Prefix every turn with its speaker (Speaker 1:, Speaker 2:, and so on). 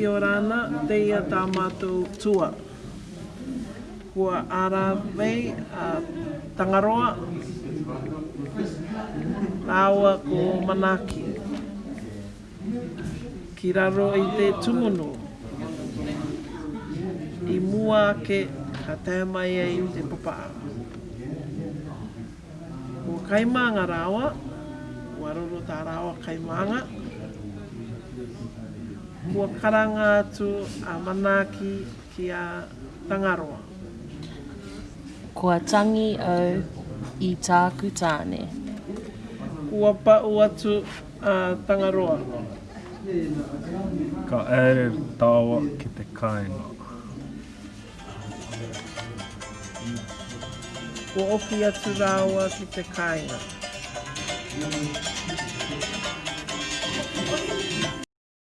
Speaker 1: ki o rāna, te ia tā mātou tua. Kua ara vei a tangaroa, tāua ko manaki. Ki raro i te tūmono, i mua ake ka tēmai ei te papā. Kua kaimanga rāua, kua roro tā rāua kaimanga, kua karanga atu a manaaki ki a tangaroa.
Speaker 2: Kua tangi au i tāku tāne. Kua pau atu a tangaroa.
Speaker 3: Ka ere tāua ki te kāinga.
Speaker 4: Kua oki atu rāua ki te kāinga.
Speaker 5: Thank you.